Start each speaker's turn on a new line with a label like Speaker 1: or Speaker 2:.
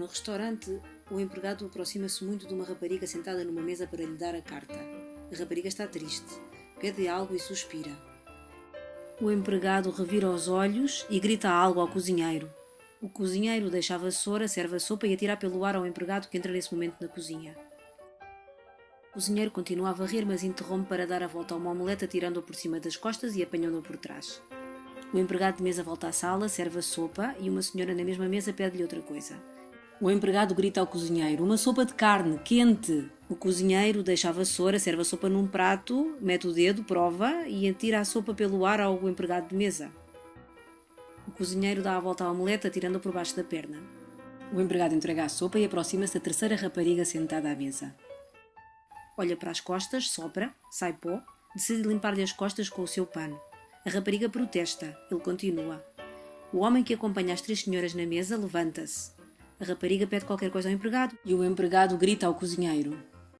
Speaker 1: No restaurante, o empregado aproxima-se muito de uma rapariga sentada numa mesa para lhe dar a carta. A rapariga está triste, pede algo e suspira. O empregado revira os olhos e grita algo ao cozinheiro. O cozinheiro deixa a vassoura, serve a sopa e atira pelo ar ao empregado que entra nesse momento na cozinha. O cozinheiro continua a varrer, mas interrompe para dar a volta a uma omelete, atirando-a por cima das costas e apanhando-a por trás. O empregado de mesa volta à sala, serve a sopa e uma senhora na mesma mesa pede-lhe outra coisa. O empregado grita ao cozinheiro: Uma sopa de carne, quente! O cozinheiro deixa a vassoura, serve a sopa num prato, mete o dedo, prova e atira a sopa pelo ar ao empregado de mesa. O cozinheiro dá a volta à omelete, atirando-a por baixo da perna. O empregado entrega a sopa e aproxima-se da terceira rapariga sentada à mesa. Olha para as costas, sopra, sai pó, decide limpar-lhe as costas com o seu pano. A rapariga protesta, ele continua. O homem que acompanha as três senhoras na mesa levanta-se. A rapariga pede qualquer coisa ao empregado e o empregado grita ao cozinheiro: